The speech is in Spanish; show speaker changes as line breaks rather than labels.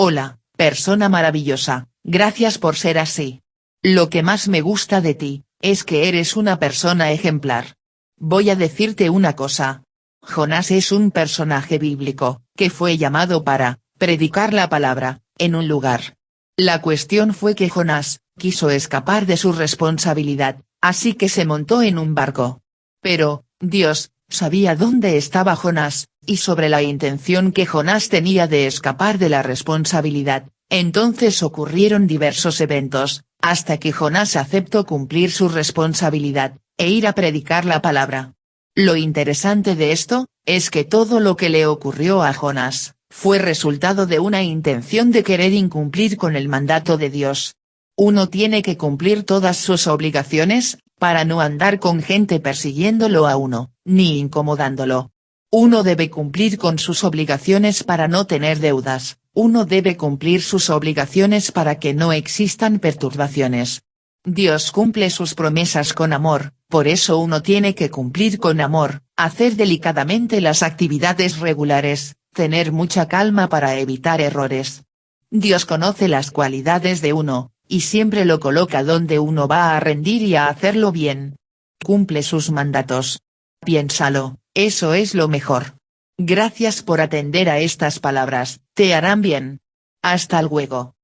Hola, persona maravillosa, gracias por ser así. Lo que más me gusta de ti, es que eres una persona ejemplar. Voy a decirte una cosa. Jonás es un personaje bíblico, que fue llamado para, predicar la palabra, en un lugar. La cuestión fue que Jonás, quiso escapar de su responsabilidad, así que se montó en un barco. Pero, Dios, sabía dónde estaba Jonás, y sobre la intención que Jonás tenía de escapar de la responsabilidad, entonces ocurrieron diversos eventos, hasta que Jonás aceptó cumplir su responsabilidad, e ir a predicar la palabra. Lo interesante de esto, es que todo lo que le ocurrió a Jonás, fue resultado de una intención de querer incumplir con el mandato de Dios. Uno tiene que cumplir todas sus obligaciones, para no andar con gente persiguiéndolo a uno, ni incomodándolo. Uno debe cumplir con sus obligaciones para no tener deudas, uno debe cumplir sus obligaciones para que no existan perturbaciones. Dios cumple sus promesas con amor, por eso uno tiene que cumplir con amor, hacer delicadamente las actividades regulares, tener mucha calma para evitar errores. Dios conoce las cualidades de uno, y siempre lo coloca donde uno va a rendir y a hacerlo bien. Cumple sus mandatos. Piénsalo, eso es lo mejor. Gracias por atender a estas palabras, te harán bien. Hasta luego.